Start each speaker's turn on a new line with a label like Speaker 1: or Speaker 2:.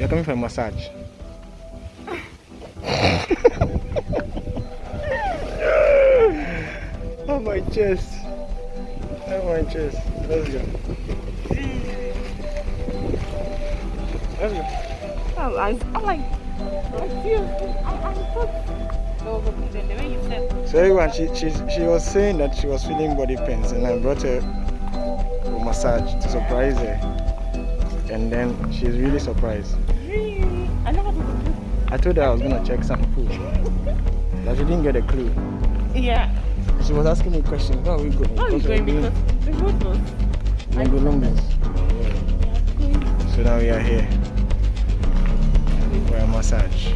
Speaker 1: You're coming for a massage. oh my chest. Oh my chest. Let's go. Let's go.
Speaker 2: Oh, I, I'm like, I feel, I, I thought oh, there was a reason, the way you said.
Speaker 1: So everyone, she, she, she was saying that she was feeling body pains and I brought her for massage to surprise her. And then she's really surprised.
Speaker 2: I
Speaker 1: told her I was gonna check some food. But she didn't get a clue.
Speaker 2: Yeah.
Speaker 1: She was asking me questions. Where are we going?
Speaker 2: How are
Speaker 1: Because
Speaker 2: going? Because the road was.
Speaker 1: Ngulungus. So now we are here for a massage.